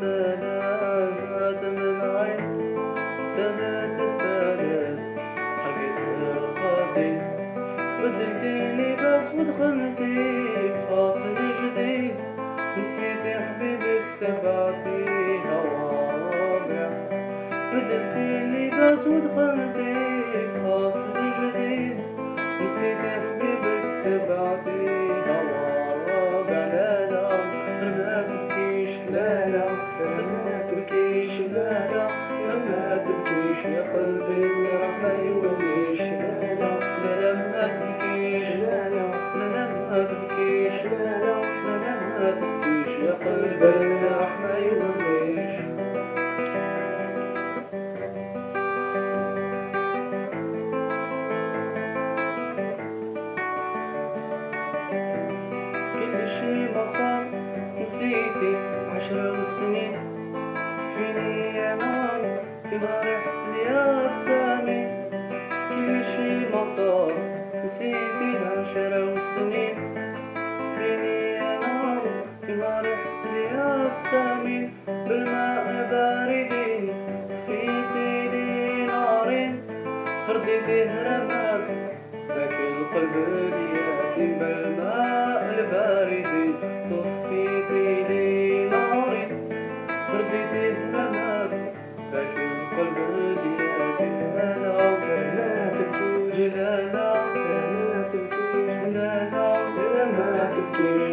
سنوات من عين سنة السنة حكيت خاطي بدلتي لباس ودخلتي في فاصل جديد نسيتي حبيبك تبعتي هوامع بدلتي لباس ودخلتي في فاصل جديد نسيتي حبيبك تبعتي تبكيش يا قلبي راح ما يوليش لا لا لا ما تبكيش لا لا لا ما تبكيش لا لا لا ما تبكيش يا قلبي راح ما يوليش كل شي ما صار نسيتي عشر سنين. رحت يا سامي كل شي ما صار نسيتي عشر سنين فيني فيما رحت يا سامي بالماء الباردين طفيتي لي نارين رديتي رماد ذاك القلب لا